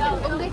Only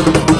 You.